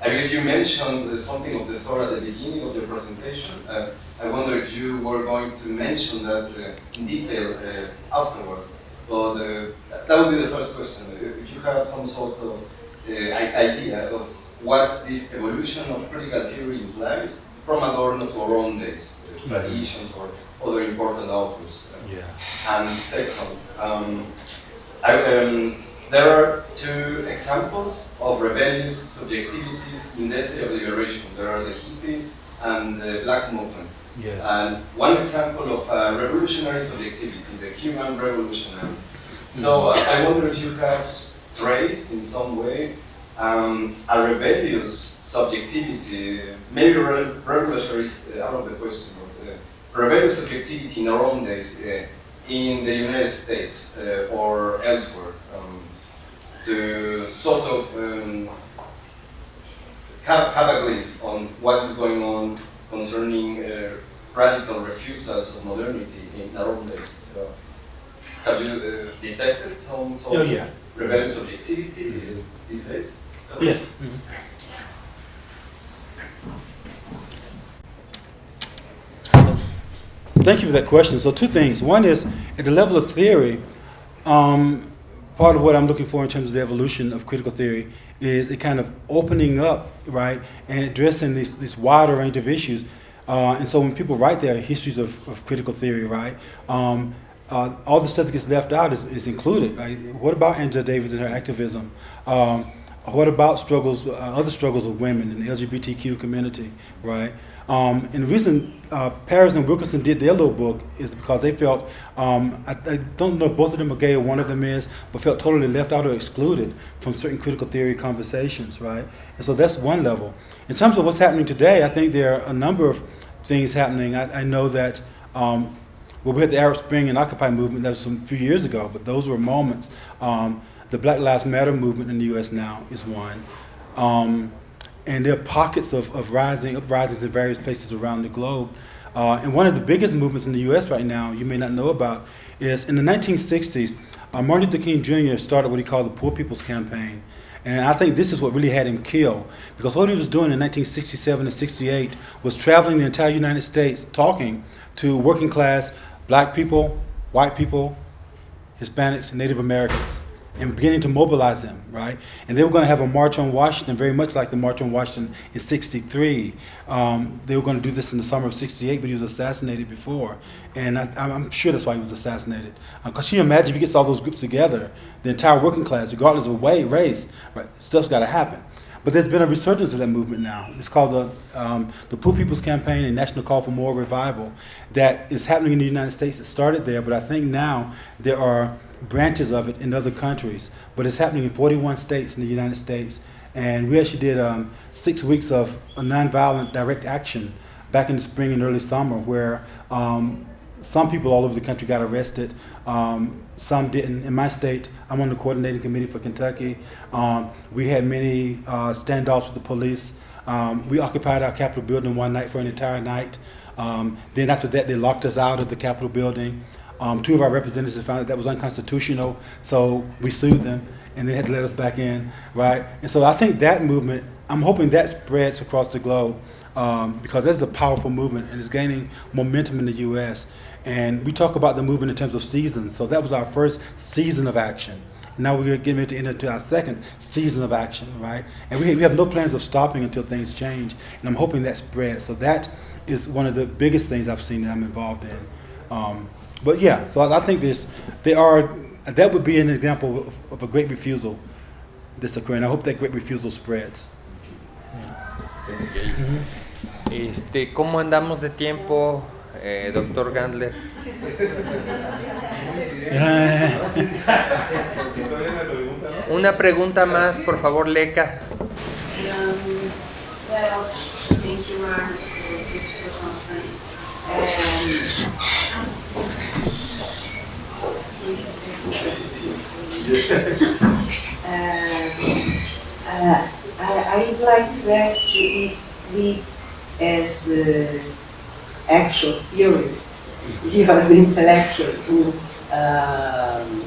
I believe you mentioned uh, something of the sort at the beginning of your presentation. Uh, I wonder if you were going to mention that uh, in detail uh, afterwards. But that would be the first question. If you have some sort of idea of what this evolution of critical theory implies from Adorno to our own days, uh, traditions or other important authors. Yeah. And second, um, I, um, there are two examples of rebellious subjectivities in the essay of liberation. There are the hippies and the black movement. Yes. And one example of a revolutionary subjectivity, the Cuban revolutionaries. So uh, I wonder if you have traced in some way um, a rebellious subjectivity, maybe re revolutionary is uh, out of the question, but uh, rebellious subjectivity in our own days uh, in the United States uh, or elsewhere um, to sort of um, have, have a glimpse on what is going on concerning uh, radical refusals of modernity in our own days. So, have you uh, detected some sort oh, yeah. of rebellious subjectivity mm -hmm. these days? Yes. Mm -hmm. thank you for that question. So two things. One is at the level of theory, um, part of what I'm looking for in terms of the evolution of critical theory is it kind of opening up, right, and addressing this, this wider range of issues. Uh, and so when people write their histories of, of critical theory, right, um, uh, all the stuff that gets left out is, is included. Right? What about Angela Davis and her activism? Um, what about struggles, uh, other struggles of women in the LGBTQ community, right? Um, and the reason uh, Paris and Wilkerson did their little book is because they felt, um, I, I, don't know if both of them are gay or one of them is, but felt totally left out or excluded from certain critical theory conversations, right? And so that's one level. In terms of what's happening today, I think there are a number of things happening. I, I know that um, well, we had the Arab Spring and Occupy movement, that was some few years ago, but those were moments. Um, the Black Lives Matter movement in the U.S. now is one. And there are pockets of, of rising, uprisings in various places around the globe. Uh, and one of the biggest movements in the U.S. right now, you may not know about, is in the 1960s, uh, Martin Luther King Jr. started what he called the Poor People's Campaign. And I think this is what really had him killed. Because what he was doing in 1967 and 68 was traveling the entire United States talking to working class black people, white people, Hispanics, Native Americans, and beginning to mobilize them, right? And they were going to have a march on Washington, very much like the March on Washington in 63. Um, they were going to do this in the summer of 68, but he was assassinated before. And I, am sure that's why he was assassinated. Because uh, you imagine if he gets all those groups together, the entire working class, regardless of way, race, right, stuff's got to happen. But there's been a resurgence of that movement now. It's called the, um, the Poor People's Campaign and National Call for Moral Revival that is happening in the United States. It started there, but I think now there are branches of it in other countries. But it's happening in 41 states in the United States. And we actually did um, six weeks of nonviolent direct action back in the spring and early summer where um, some people all over the country got arrested. Um, some didn't. In my state, I'm on the coordinating committee for Kentucky. Um, we had many uh, standoffs with the police. Um, we occupied our Capitol building one night for an entire night. Um, then after that, they locked us out of the Capitol building. Um, two of our representatives found that that was unconstitutional, so we sued them, and they had to let us back in, right? And so I think that movement, I'm hoping that spreads across the globe um, because that's a powerful movement and it's gaining momentum in the U.S. And we talk about the movement in terms of seasons. So that was our first season of action. now we're getting ready to enter into our second season of action, right? And we, we have no plans of stopping until things change. And I'm hoping that spreads. So that is one of the biggest things I've seen that I'm involved in. Um, but yeah, so I, I think there's, there are, that would be an example of, of, a great refusal this occurring. I hope that great refusal spreads. Okay. Mm -hmm. Este, ¿Cómo andamos de tiempo? eh, doctor Gandler. Una pregunta más, por favor, Leca. Um, well, thank you, Mark, for the conference. Um, uh, I, I'd like to ask you if we, as the actual theorists, you are the intellectual who um,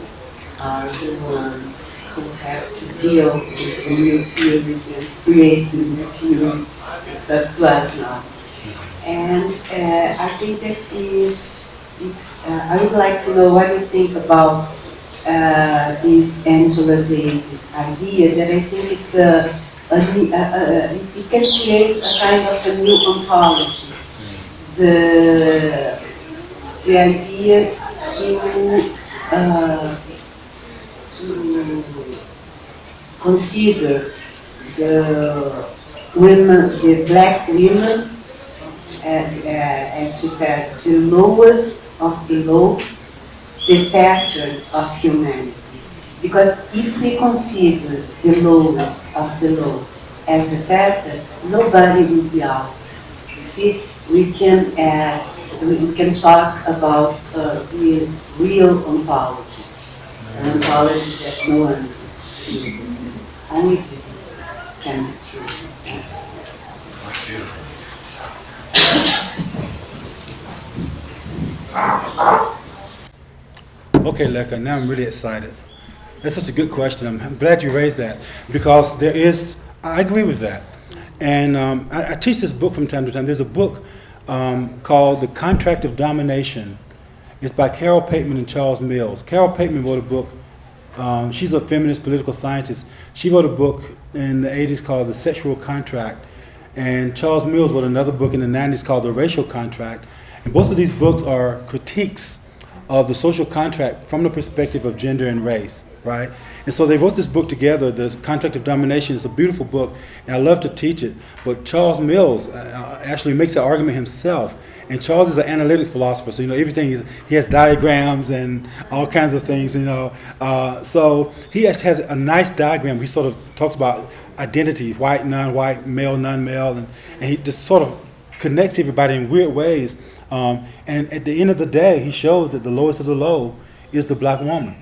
are the ones who have to deal with the new theories and create the new theories. It's up to us now. And uh, I think that if, uh, I would like to know what you think about uh, this Angela Davis idea that I think it's a, a, a, a, it can create a kind of a new ontology. The, the idea to, uh, to consider the women, the black women, and, uh, she said, the lowest of the low, the pattern of humanity. Because if we consider the lowest of the low as the pattern, nobody will be out. You see, we can ask, we can talk about uh, real, real ontology, an ontology that no one exists. Only this can be true. That's beautiful. Okay, Leka, now I'm really excited. That's such a good question. I'm, glad you raised that because there is, I agree with that. And um, I, I, teach this book from time to time. There's a book um, called The Contract of Domination. It's by Carol Pateman and Charles Mills. Carol Pateman wrote a book. Um, she's a feminist political scientist. She wrote a book in the 80s called The Sexual Contract. And Charles Mills wrote another book in the 90s called The Racial Contract. And both of these books are critiques of the social contract from the perspective of gender and race, right? And so they wrote this book together, The Contract of Domination. It's a beautiful book, and I love to teach it. But Charles Mills uh, actually makes the argument himself. And Charles is an analytic philosopher, so you know everything is. He has diagrams and all kinds of things, you know. Uh, so he has, a nice diagram. He sort of talks about identities: white, non-white, male, non-male, and, and he just sort of connects everybody in weird ways. Um, and at the end of the day, he shows that the lowest of the low is the black woman,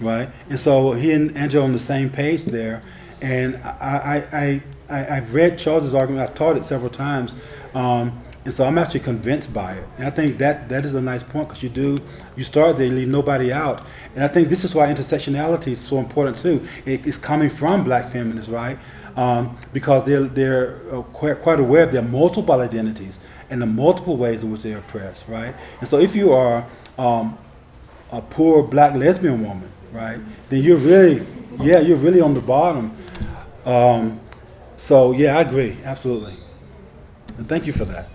right? And so he and Angela are on the same page there. And I, I, I, I, I've read Charles's argument. I've taught it several times. Um, and so I'm actually convinced by it. And I think that that is a nice point because you do, you start there, you leave nobody out. And I think this is why intersectionality is so important too. It is coming from black feminists, right? Um, because they're, they're uh, quite, quite aware of their multiple identities and the multiple ways in which they're oppressed, right? And so if you are um, a poor black lesbian woman, right, then you're really, yeah, you're really on the bottom. Um, so yeah, I agree, absolutely. And thank you for that.